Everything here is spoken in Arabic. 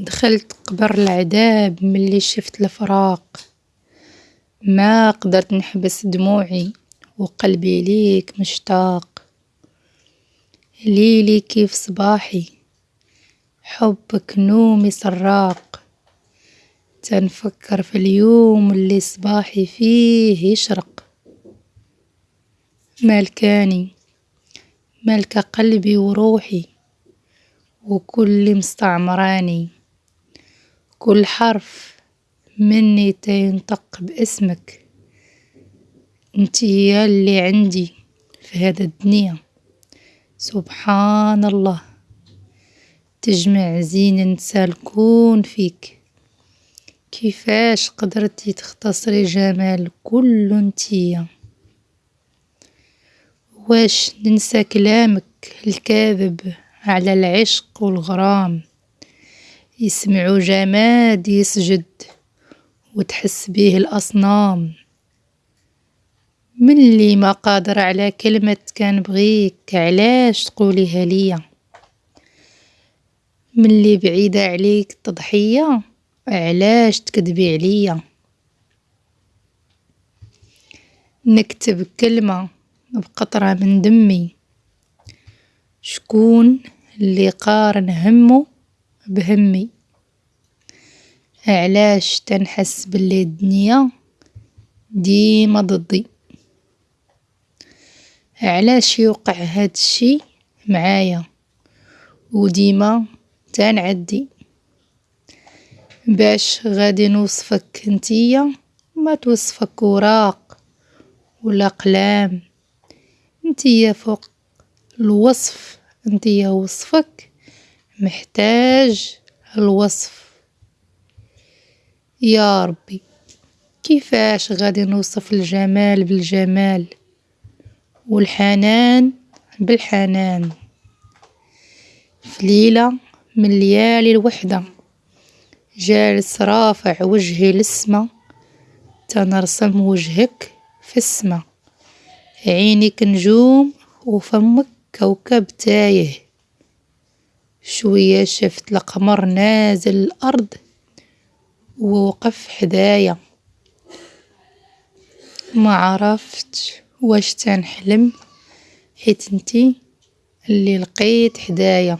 دخلت قبر العذاب ملي شفت الفراق. ما قدرت نحبس دموعي وقلبي ليك مشتاق. ليلي كيف صباحي؟ حبك نومي سراق. تنفكر في اليوم اللي صباحي فيه يشرق. ملكاني ملكة قلبي وروحي وكل مستعمراني. كل حرف مني تينطق باسمك. انتي ياللي عندي في هذا الدنيا. سبحان الله. تجمع زين نسى الكون فيك. كيفاش قدرتي تختصري جمال كله انتيا واش ننسى كلامك الكاذب على العشق والغرام؟ يسمعوا جماد يسجد وتحس بيه الأصنام. من اللي ما قادر على كلمة كان بغيك علاش تقوليها ليا من اللي بعيدة عليك تضحية علاش تكذبي عليا؟ نكتب كلمة بقطرة من دمي. شكون اللي قارن همه بهمي؟ علاش تنحس باللي الدنيا ديما ضدي؟ علاش يوقع هاد الشي معايا وديما تنعدي؟ باش غادي نوصفك انتيا ما توصفك وراق ولا أقلام انتيا فوق الوصف انتيا وصفك محتاج الوصف. يا ربي كيفاش غادي نوصف الجمال بالجمال؟ والحنان بالحنان. في ليلة من ليالي الوحدة جالس رافع وجهي للسما تنرسم وجهك في السما. عينك نجوم وفمك كوكب تايه. شوية شفت القمر نازل الأرض ووقف حدايا. ما عرفتش واش تنحلم حيت انتي اللي لقيت حدايا.